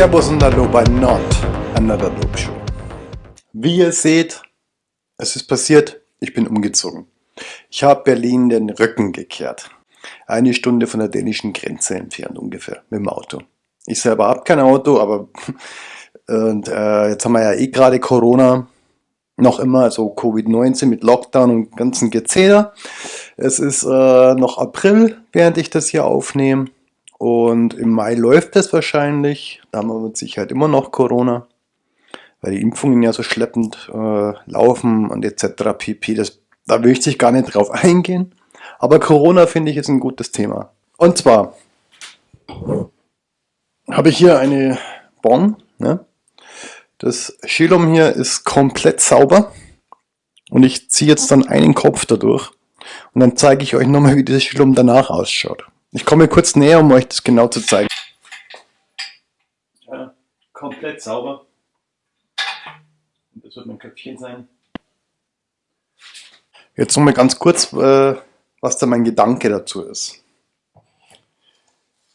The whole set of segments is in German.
Servus und Hallo bei Not Another Dope Show. Wie ihr seht, es ist passiert, ich bin umgezogen. Ich habe Berlin den Rücken gekehrt. Eine Stunde von der dänischen Grenze entfernt ungefähr mit dem Auto. Ich selber habe kein Auto, aber und, äh, jetzt haben wir ja eh gerade Corona, noch immer, also Covid-19 mit Lockdown und ganzen Gezähler. Es ist äh, noch April, während ich das hier aufnehme. Und im Mai läuft es wahrscheinlich. Da haben wir mit Sicherheit immer noch Corona, weil die Impfungen ja so schleppend äh, laufen und etc. pp. Das, da will ich gar nicht drauf eingehen. Aber Corona finde ich ist ein gutes Thema. Und zwar habe ich hier eine Bonn. Ne? Das Schilum hier ist komplett sauber. Und ich ziehe jetzt dann einen Kopf dadurch. Und dann zeige ich euch nochmal, wie dieses Schilum danach ausschaut. Ich komme kurz näher, um euch das genau zu zeigen. Ja, komplett sauber. Und das wird mein Köpfchen sein. Jetzt nochmal ganz kurz, äh, was da mein Gedanke dazu ist.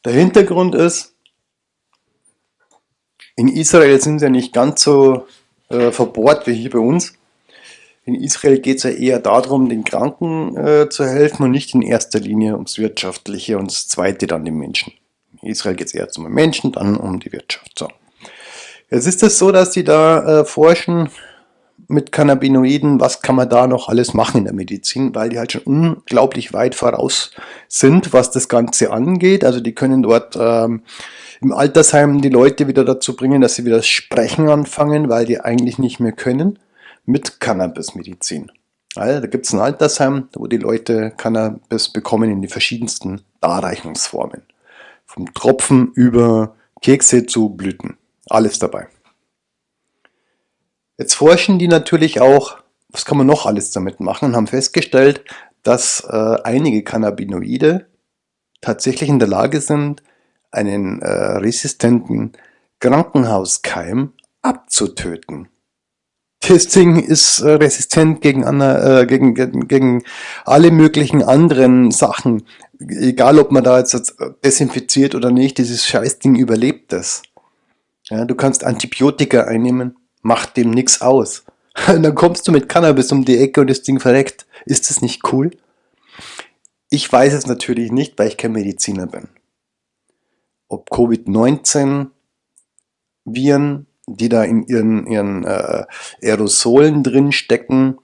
Der Hintergrund ist, in Israel sind sie ja nicht ganz so äh, verbohrt wie hier bei uns. In Israel geht es ja eher darum, den Kranken äh, zu helfen und nicht in erster Linie ums Wirtschaftliche und das Zweite dann den Menschen. In Israel geht es eher um den Menschen, dann um die Wirtschaft. So. Jetzt ist es so, dass die da äh, forschen mit Cannabinoiden, was kann man da noch alles machen in der Medizin, weil die halt schon unglaublich weit voraus sind, was das Ganze angeht. Also die können dort ähm, im Altersheim die Leute wieder dazu bringen, dass sie wieder das Sprechen anfangen, weil die eigentlich nicht mehr können mit Cannabismedizin. Also, da gibt es ein Altersheim, wo die Leute Cannabis bekommen in die verschiedensten Darreichungsformen. Vom Tropfen über Kekse zu Blüten. Alles dabei. Jetzt forschen die natürlich auch, was kann man noch alles damit machen und haben festgestellt, dass äh, einige Cannabinoide tatsächlich in der Lage sind, einen äh, resistenten Krankenhauskeim abzutöten. Das Ding ist äh, resistent gegen, äh, gegen, gegen, gegen alle möglichen anderen Sachen. Egal, ob man da jetzt desinfiziert oder nicht, dieses Scheißding überlebt das. Ja, du kannst Antibiotika einnehmen, macht dem nichts aus. Und dann kommst du mit Cannabis um die Ecke und das Ding verreckt. Ist das nicht cool? Ich weiß es natürlich nicht, weil ich kein Mediziner bin. Ob Covid-19 Viren die da in ihren, ihren äh, Aerosolen drin stecken,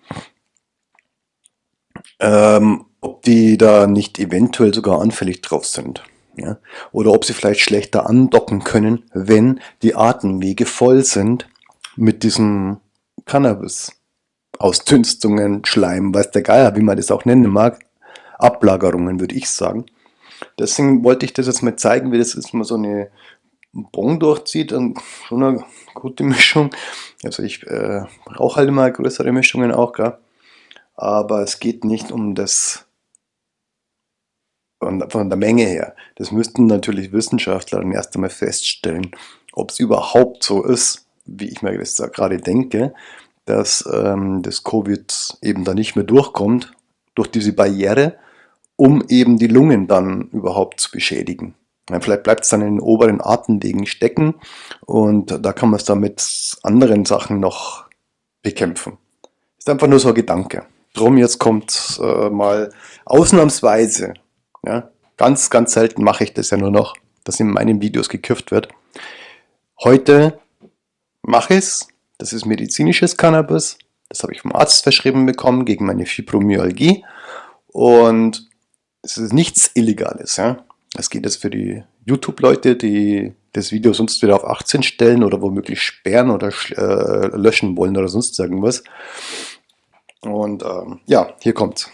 ähm, ob die da nicht eventuell sogar anfällig drauf sind. Ja? Oder ob sie vielleicht schlechter andocken können, wenn die Atemwege voll sind mit diesem Cannabis. Ausdünstungen, Schleim, weiß der Geier, wie man das auch nennen mag. Ablagerungen, würde ich sagen. Deswegen wollte ich das jetzt mal zeigen, wie das ist, mal so eine Bon durchzieht, dann schon eine gute Mischung. Also ich äh, brauche halt immer größere Mischungen auch, gell? aber es geht nicht um das von, der Menge her. Das müssten natürlich Wissenschaftler dann erst einmal feststellen, ob es überhaupt so ist, wie ich mir da gerade denke, dass ähm, das Covid eben da nicht mehr durchkommt durch diese Barriere, um eben die Lungen dann überhaupt zu beschädigen. Vielleicht bleibt es dann in den oberen Atemwegen stecken und da kann man es dann mit anderen Sachen noch bekämpfen. Ist einfach nur so ein Gedanke. Drum jetzt kommt äh, mal ausnahmsweise, ja, ganz, ganz selten mache ich das ja nur noch, dass in meinen Videos gekürft wird. Heute mache ich es, das ist medizinisches Cannabis, das habe ich vom Arzt verschrieben bekommen gegen meine Fibromyalgie und es ist nichts Illegales. Ja? Es geht jetzt für die YouTube-Leute, die das Video sonst wieder auf 18 stellen oder womöglich sperren oder äh, löschen wollen oder sonst irgendwas. Und ähm, ja, hier kommt's.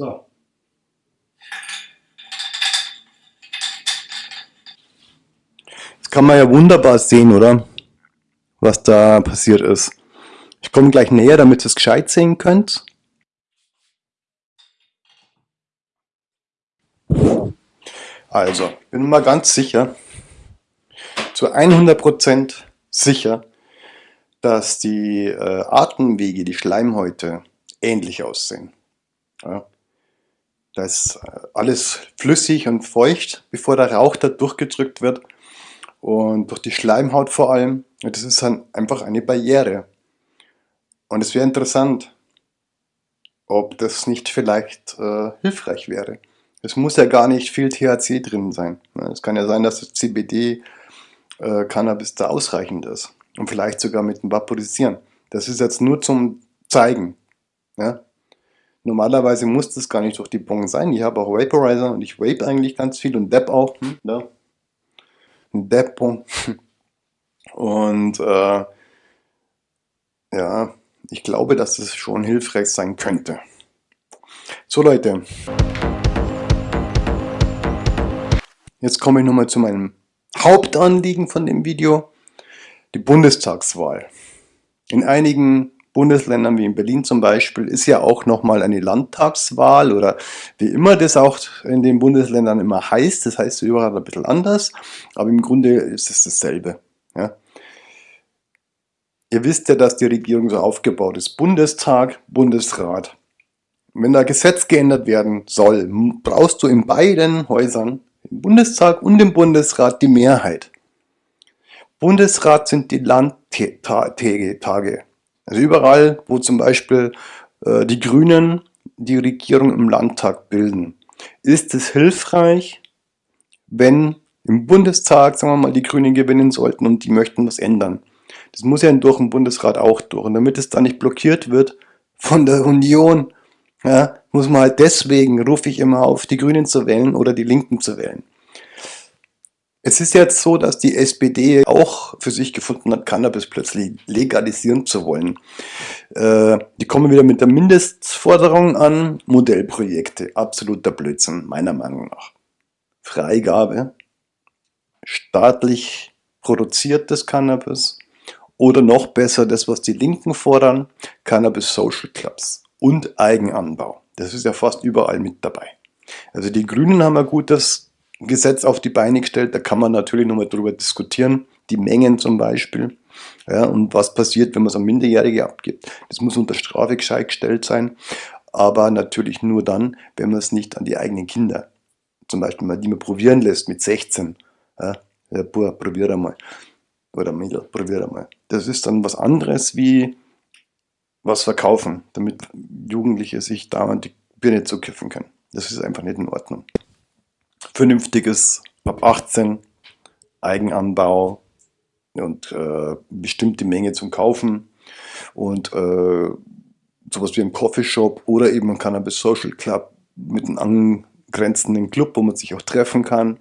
So. Das kann man ja wunderbar sehen, oder? was da passiert ist. Ich komme gleich näher, damit ihr es gescheit sehen könnt. Also, bin mal ganz sicher, zu 100% sicher, dass die äh, Atemwege, die Schleimhäute ähnlich aussehen. Ja. Da ist äh, alles flüssig und feucht, bevor der Rauch da durchgedrückt wird und durch die Schleimhaut vor allem. Und das ist dann einfach eine Barriere. Und es wäre interessant, ob das nicht vielleicht äh, hilfreich wäre. Es muss ja gar nicht viel THC drin sein. Es kann ja sein, dass das CBD äh, da ausreichend ist. Und vielleicht sogar mit dem Vaporisieren. Das ist jetzt nur zum Zeigen. Ja? Normalerweise muss das gar nicht durch die Bong sein. Ich habe auch Vaporizer und ich vape eigentlich ganz viel und Dab auch. Hm, da. Ein Dab-Bong. Und äh, ja, ich glaube, dass das schon hilfreich sein könnte. So Leute, jetzt komme ich nochmal zu meinem Hauptanliegen von dem Video, die Bundestagswahl. In einigen Bundesländern wie in Berlin zum Beispiel ist ja auch nochmal eine Landtagswahl oder wie immer das auch in den Bundesländern immer heißt. Das heißt überall ein bisschen anders, aber im Grunde ist es dasselbe. Ja. Ihr wisst ja, dass die Regierung so aufgebaut ist. Bundestag, Bundesrat. Wenn da Gesetz geändert werden soll, brauchst du in beiden Häusern, im Bundestag und im Bundesrat, die Mehrheit. Bundesrat sind die Landtage. Also überall, wo zum Beispiel äh, die Grünen die Regierung im Landtag bilden, ist es hilfreich, wenn im Bundestag, sagen wir mal, die Grünen gewinnen sollten und die möchten was ändern. Das muss ja durch den Bundesrat auch durch. Und damit es da nicht blockiert wird von der Union, ja, muss man halt deswegen, rufe ich immer auf, die Grünen zu wählen oder die Linken zu wählen. Es ist jetzt so, dass die SPD auch für sich gefunden hat, Cannabis plötzlich legalisieren zu wollen. Äh, die kommen wieder mit der Mindestforderung an, Modellprojekte. Absoluter Blödsinn, meiner Meinung nach. Freigabe, staatlich produziertes Cannabis oder noch besser das, was die Linken fordern, Cannabis Social Clubs und Eigenanbau. Das ist ja fast überall mit dabei. Also die Grünen haben ein gutes Gesetz auf die Beine gestellt. Da kann man natürlich nochmal drüber diskutieren. Die Mengen zum Beispiel. Ja, und was passiert, wenn man es an Minderjährige abgibt. Das muss unter Strafe gescheit gestellt sein. Aber natürlich nur dann, wenn man es nicht an die eigenen Kinder, zum Beispiel mal die man probieren lässt mit 16. Ja, ja boah, probier einmal. Oder Mädel, probier einmal. Das ist dann was anderes wie was verkaufen, damit Jugendliche sich dauernd die Birne zukiffen können. Das ist einfach nicht in Ordnung vernünftiges ab 18 Eigenanbau und äh, bestimmte Menge zum Kaufen und äh, sowas wie ein Coffeeshop oder eben ein Cannabis Social Club mit einem angrenzenden Club, wo man sich auch treffen kann.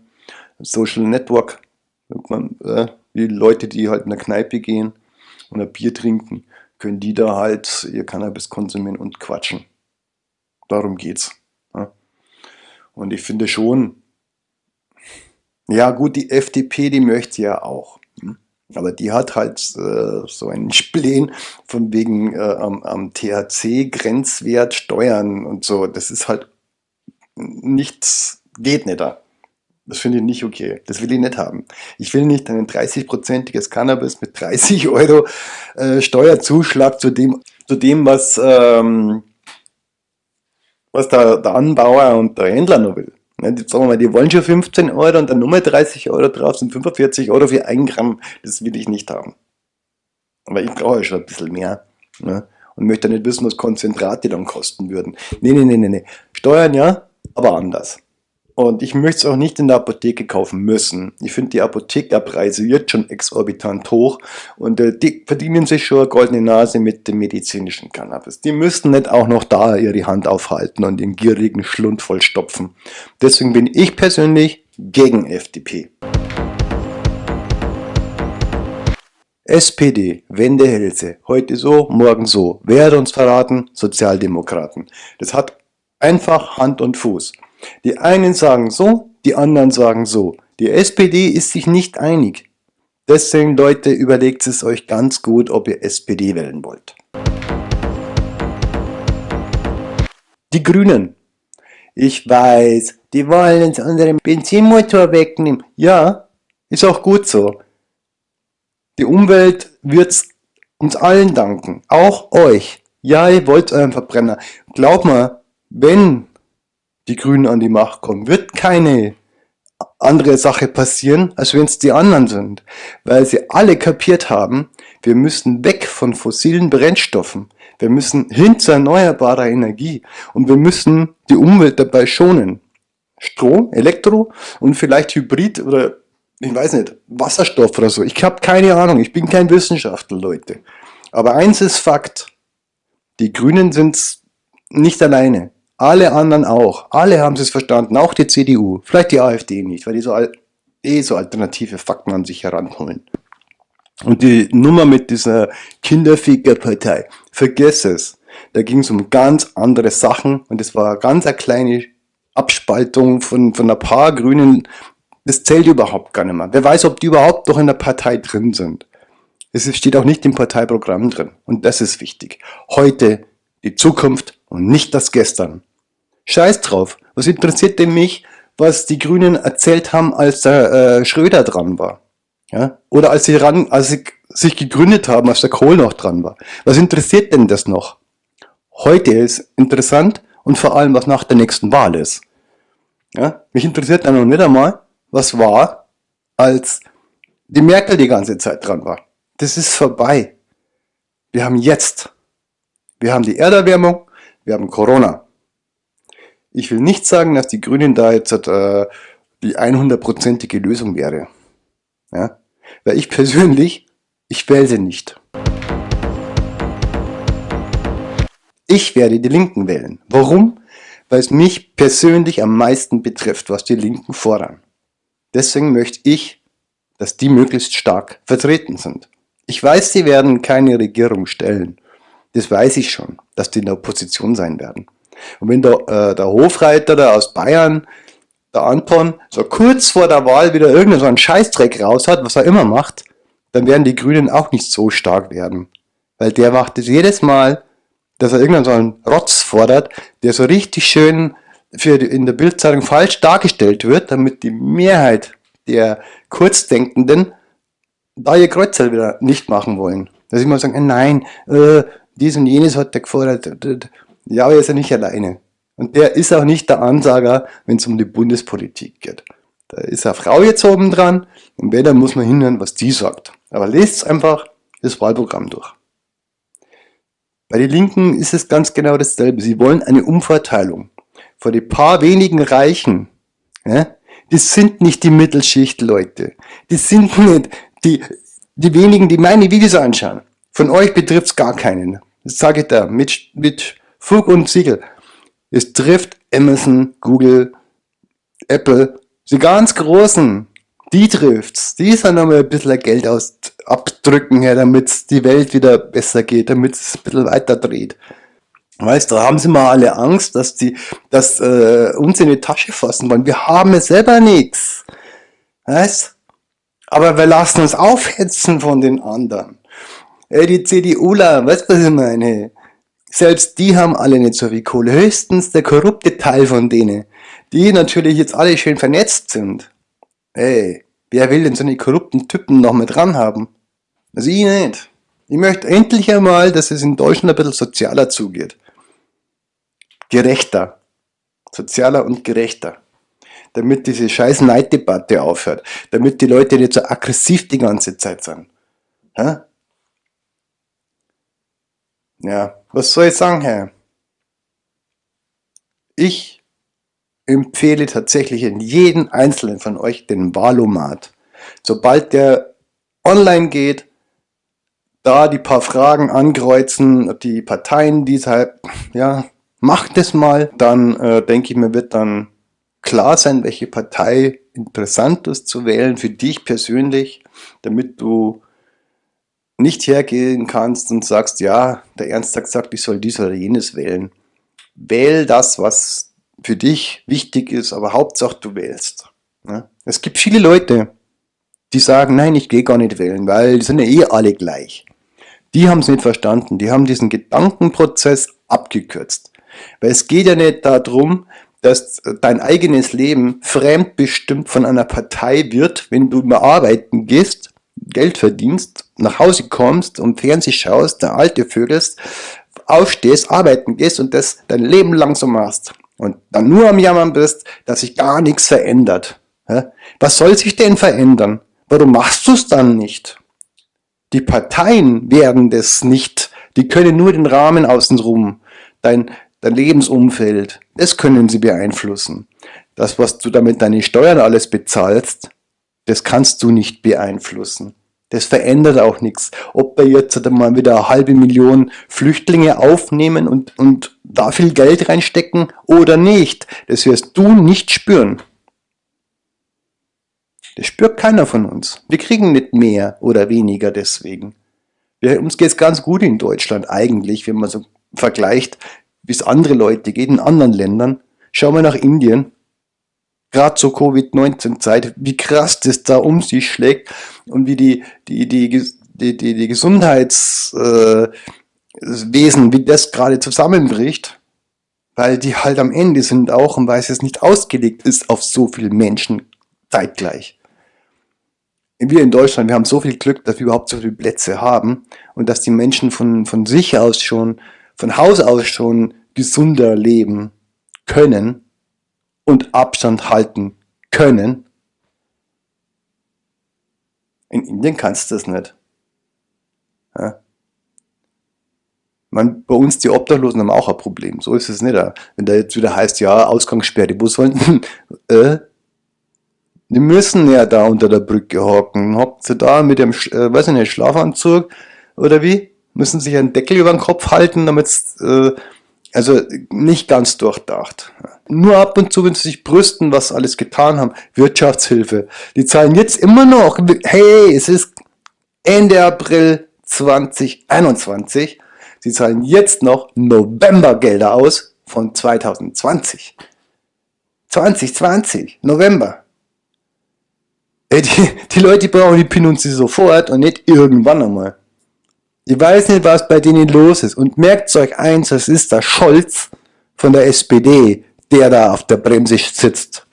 Social Network, man, äh, die Leute, die halt in der Kneipe gehen und ein Bier trinken, können die da halt ihr Cannabis konsumieren und quatschen. Darum geht's. Ja. Und ich finde schon, ja gut, die FDP, die möchte ja auch. Hm? Aber die hat halt äh, so einen Spleen von wegen äh, am, am THC-Grenzwert Steuern und so. Das ist halt nichts, geht nicht da. Das finde ich nicht okay. Das will ich nicht haben. Ich will nicht ein 30-prozentiges Cannabis mit 30 Euro äh, Steuerzuschlag zu dem, zu dem was, ähm, was der, der Anbauer und der Händler noch will. Ne, die, sagen wir mal, die wollen schon 15 Euro und dann nochmal 30 Euro drauf, sind 45 Euro für ein Gramm. Das will ich nicht haben. Aber ich brauche ja schon ein bisschen mehr. Ne? Und möchte nicht wissen, was Konzentrate dann kosten würden. Nee, nee, nee, nee, nee. Steuern ja, aber anders. Und ich möchte es auch nicht in der Apotheke kaufen müssen. Ich finde die Apothekerpreise jetzt schon exorbitant hoch und äh, die verdienen sich schon eine goldene Nase mit dem medizinischen Cannabis. Die müssten nicht auch noch da ihre Hand aufhalten und den gierigen Schlund vollstopfen. Deswegen bin ich persönlich gegen FDP. SPD, Wendehälse, heute so, morgen so. Wer hat uns verraten? Sozialdemokraten. Das hat einfach Hand und Fuß. Die einen sagen so, die anderen sagen so. Die SPD ist sich nicht einig. Deswegen, Leute, überlegt es euch ganz gut, ob ihr SPD wählen wollt. Die Grünen. Ich weiß, die wollen uns unseren Benzinmotor wegnehmen. Ja, ist auch gut so. Die Umwelt wird uns allen danken, auch euch. Ja, ihr wollt euren Verbrenner. Glaub mal, wenn die Grünen an die Macht kommen, wird keine andere Sache passieren, als wenn es die anderen sind. Weil sie alle kapiert haben, wir müssen weg von fossilen Brennstoffen. Wir müssen hin zu erneuerbarer Energie. Und wir müssen die Umwelt dabei schonen. Strom, Elektro und vielleicht Hybrid oder ich weiß nicht, Wasserstoff oder so. Ich habe keine Ahnung, ich bin kein Wissenschaftler, Leute. Aber eins ist Fakt, die Grünen sind nicht alleine. Alle anderen auch. Alle haben es verstanden, auch die CDU. Vielleicht die AfD nicht, weil die so, eh so alternative Fakten an sich heranholen. Und die Nummer mit dieser Kinderfickerpartei, vergiss es. Da ging es um ganz andere Sachen und es war ganz eine kleine Abspaltung von, von ein paar Grünen. Das zählt überhaupt gar nicht mehr. Wer weiß, ob die überhaupt noch in der Partei drin sind. Es steht auch nicht im Parteiprogramm drin. Und das ist wichtig. Heute die Zukunft und nicht das Gestern. Scheiß drauf. Was interessiert denn mich, was die Grünen erzählt haben, als der äh, Schröder dran war? Ja? Oder als sie, ran, als sie sich gegründet haben, als der Kohl noch dran war. Was interessiert denn das noch? Heute ist interessant und vor allem, was nach der nächsten Wahl ist. Ja? Mich interessiert dann noch nicht einmal, was war, als die Merkel die ganze Zeit dran war. Das ist vorbei. Wir haben jetzt. Wir haben die Erderwärmung, wir haben Corona. Ich will nicht sagen, dass die Grünen da jetzt äh, die 100%ige Lösung wäre. Ja? Weil ich persönlich, ich wähle sie nicht. Ich werde die Linken wählen. Warum? Weil es mich persönlich am meisten betrifft, was die Linken fordern. Deswegen möchte ich, dass die möglichst stark vertreten sind. Ich weiß, sie werden keine Regierung stellen. Das weiß ich schon, dass die in der Opposition sein werden. Und wenn der, äh, der Hofreiter da aus Bayern, der Anton, so kurz vor der Wahl wieder irgendeinen so einen Scheißdreck raus hat, was er immer macht, dann werden die Grünen auch nicht so stark werden. Weil der macht es jedes Mal, dass er irgendeinen so einen Rotz fordert, der so richtig schön für die, in der Bildzeitung falsch dargestellt wird, damit die Mehrheit der Kurzdenkenden da ihr Kreuzer wieder nicht machen wollen. Dass ich mal sagen, nein, äh, dies und jenes hat der gefordert. Ja, aber er ist ja nicht alleine. Und der ist auch nicht der Ansager, wenn es um die Bundespolitik geht. Da ist eine Frau jetzt oben dran und wenn, dann muss man hinhören, was die sagt. Aber lest einfach das Wahlprogramm durch. Bei den Linken ist es ganz genau dasselbe. Sie wollen eine Umverteilung. Vor die paar wenigen Reichen. Ja? Das sind nicht die Mittelschicht, Leute. Das sind nicht die, die wenigen, die meine Videos anschauen. Von euch betrifft es gar keinen. Das sage ich da mit, mit Fug und Siegel. Es trifft Amazon, Google, Apple, die ganz Großen. Die trifft's. Die sollen nochmal ein bisschen Geld aus abdrücken, ja, damit die Welt wieder besser geht, damit es ein bisschen weiter dreht. Weißt du, da haben sie mal alle Angst, dass die dass, äh, uns in die Tasche fassen wollen. Wir haben es selber nichts. Weißt Aber wir lassen uns aufhetzen von den anderen. Ey, die CDUler, weißt du, was ich meine? Selbst die haben alle nicht so viel Kohle. Höchstens der korrupte Teil von denen, die natürlich jetzt alle schön vernetzt sind. Ey, wer will denn so eine korrupten Typen noch mit dran haben? Also ich nicht. Ich möchte endlich einmal, dass es in Deutschland ein bisschen sozialer zugeht. Gerechter. Sozialer und gerechter. Damit diese scheiß Neiddebatte aufhört. Damit die Leute nicht so aggressiv die ganze Zeit sind. Hä? Ja, was soll ich sagen, Herr? Ich empfehle tatsächlich in jeden einzelnen von euch den Wahlomat. Sobald der online geht, da die paar Fragen ankreuzen, die Parteien, die halt, ja, macht es mal, dann äh, denke ich mir, wird dann klar sein, welche Partei interessant ist zu wählen für dich persönlich, damit du nicht hergehen kannst und sagst, ja, der Ernst hat gesagt, ich soll dies oder jenes wählen. Wähl das, was für dich wichtig ist, aber Hauptsache du wählst. Es gibt viele Leute, die sagen, nein, ich gehe gar nicht wählen, weil die sind ja eh alle gleich. Die haben es nicht verstanden, die haben diesen Gedankenprozess abgekürzt. Weil es geht ja nicht darum, dass dein eigenes Leben fremdbestimmt von einer Partei wird, wenn du mal arbeiten gehst, Geld verdienst, nach Hause kommst und Fernseh schaust, der alte vögelst, aufstehst, arbeiten gehst und das dein Leben lang so machst und dann nur am Jammern bist, dass sich gar nichts verändert. Was soll sich denn verändern? Warum machst du es dann nicht? Die Parteien werden das nicht. Die können nur den Rahmen außenrum, dein, dein Lebensumfeld, das können sie beeinflussen. Das, was du damit deine Steuern alles bezahlst, das kannst du nicht beeinflussen. Das verändert auch nichts. Ob wir jetzt mal wieder eine halbe Million Flüchtlinge aufnehmen und, und da viel Geld reinstecken oder nicht, das wirst du nicht spüren. Das spürt keiner von uns. Wir kriegen nicht mehr oder weniger deswegen. Wir, uns geht es ganz gut in Deutschland eigentlich, wenn man so vergleicht, wie es andere Leute geht in anderen Ländern. Schauen wir nach Indien, gerade zur Covid-19-Zeit, wie krass das da um sich schlägt und wie die, die, die, die, die, die Gesundheitswesen, äh, wie das gerade zusammenbricht, weil die halt am Ende sind auch und weil es nicht ausgelegt ist auf so viele Menschen zeitgleich. Wir in Deutschland, wir haben so viel Glück, dass wir überhaupt so viele Plätze haben und dass die Menschen von, von sich aus schon, von Haus aus schon gesunder leben können und Abstand halten können. In Indien kannst du das nicht. Ja. Man, bei uns die Obdachlosen haben auch ein Problem. So ist es nicht. Wenn da jetzt wieder heißt, ja, Ausgangssperre, wo sollen äh, die müssen ja da unter der Brücke hocken. Hockt sie da mit dem, äh, weiß ich nicht, Schlafanzug oder wie? Müssen sich einen Deckel über den Kopf halten, damit äh, also nicht ganz durchdacht. Nur ab und zu, wenn sie sich brüsten, was alles getan haben, Wirtschaftshilfe. Die zahlen jetzt immer noch, hey, es ist Ende April 2021. Sie zahlen jetzt noch Novembergelder aus von 2020. 2020, November. Die, die Leute brauchen die PIN und sie sofort und nicht irgendwann einmal. Ich weiß nicht, was bei denen los ist. Und merkt euch eins, das ist der Scholz von der SPD, der da auf der Bremse sitzt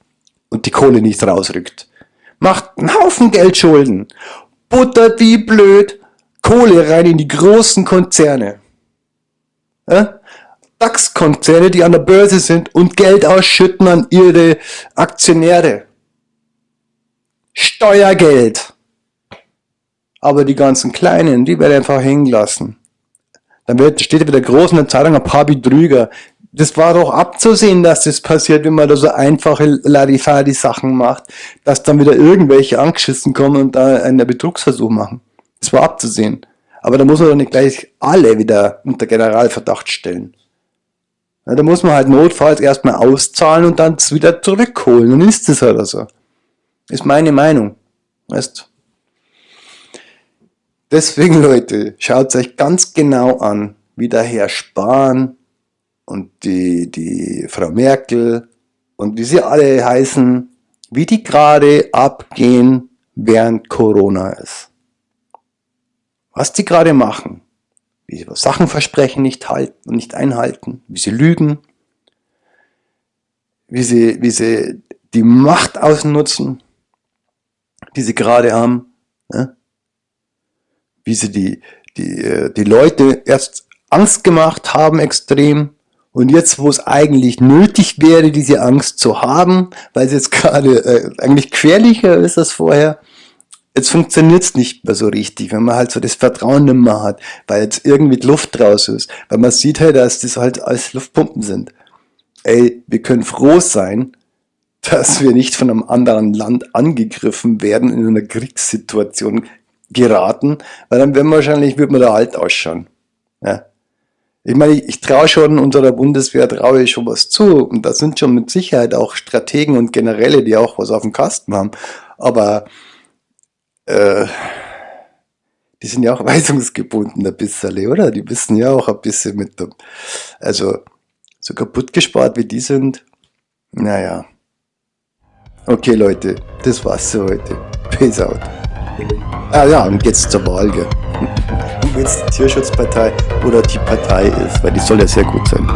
und die Kohle nicht rausrückt. Macht einen Haufen Geldschulden, buttert wie blöd Kohle rein in die großen Konzerne. Ja? DAX-Konzerne, die an der Börse sind und Geld ausschütten an ihre Aktionäre. Steuergeld. Aber die ganzen Kleinen, die werden einfach hängen lassen. Dann wird, steht wieder groß in der Zeitung ein paar Betrüger. Das war doch abzusehen, dass das passiert, wenn man da so einfache Larifari-Sachen macht, dass dann wieder irgendwelche angeschissen kommen und da einen Betrugsversuch machen. Das war abzusehen. Aber da muss man doch nicht gleich alle wieder unter Generalverdacht stellen. Ja, da muss man halt notfalls erstmal auszahlen und dann wieder zurückholen. Dann ist das halt so. Ist meine Meinung. Weißt Deswegen, Leute, schaut euch ganz genau an, wie der Herr Spahn und die, die Frau Merkel und wie sie alle heißen, wie die gerade abgehen, während Corona ist. Was die gerade machen, wie sie Sachen versprechen, nicht halten und nicht einhalten, wie sie lügen, wie sie, wie sie die Macht ausnutzen, die sie gerade haben. Ne? Wie sie die, die, äh, die Leute erst Angst gemacht haben extrem und jetzt, wo es eigentlich nötig wäre, diese Angst zu haben, weil es jetzt gerade äh, eigentlich querlicher ist als vorher, jetzt funktioniert es nicht mehr so richtig, wenn man halt so das Vertrauen nicht mehr hat, weil jetzt irgendwie Luft draus ist, weil man sieht halt, dass das halt alles Luftpumpen sind. Ey, wir können froh sein, dass wir nicht von einem anderen Land angegriffen werden in einer Kriegssituation geraten, weil dann werden wahrscheinlich, wird man da alt ausschauen. Ja. Ich meine, ich, ich traue schon unserer Bundeswehr, traue ich schon was zu. Und da sind schon mit Sicherheit auch Strategen und Generäle, die auch was auf dem Kasten haben. Aber äh, die sind ja auch weisungsgebunden ein bisschen, oder? Die wissen ja auch ein bisschen mit dem. Also, so kaputt gespart wie die sind, naja. Okay, Leute, das war's für heute. Peace out. Ah ja, und jetzt zur Wahl, gell. Und jetzt die Tierschutzpartei oder die Partei ist, weil die soll ja sehr gut sein.